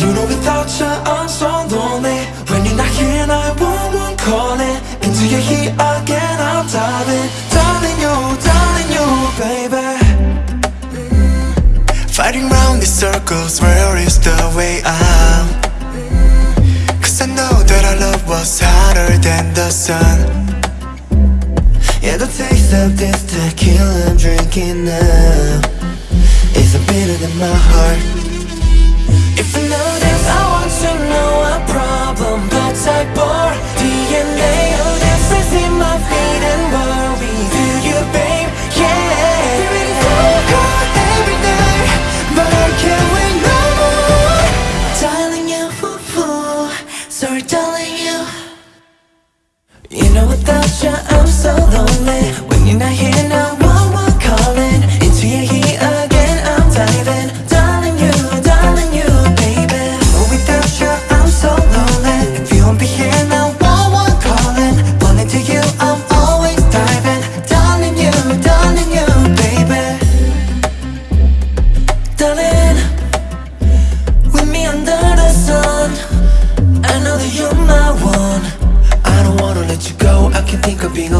You know without you I'm so lonely. When you're not here and I won't, won't call it Until you're here again I'm diving Darling you, darling you, baby. Mm. Fighting round these circles, where is the way out? Cause I know that our love was hotter than the sun. Yeah, the taste of this tequila I'm drinking now Is a bitter than my heart. If you know you know without you I'm so lonely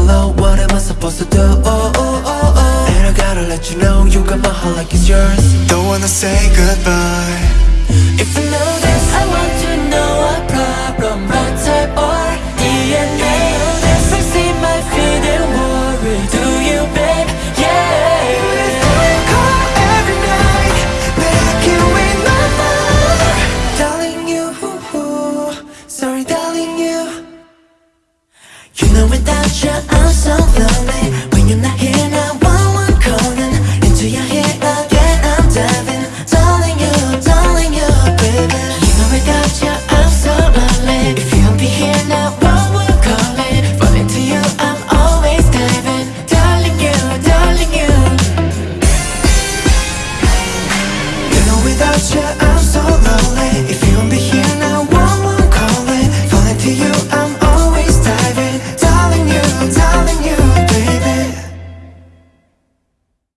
alone What am I supposed to do? Oh, oh, oh, oh. And I gotta let you know You got my heart like it's yours. Don't wanna say goodbye. If you know this I'm so lonely. When you're not here now, one word calling. Into your head again, I'm diving, darling you, darling you baby. You know with your I'm so lonely feel me here I wanna callin from to you I'm always diving darling you darling you you know without ya, I'm so lonely If you don't be here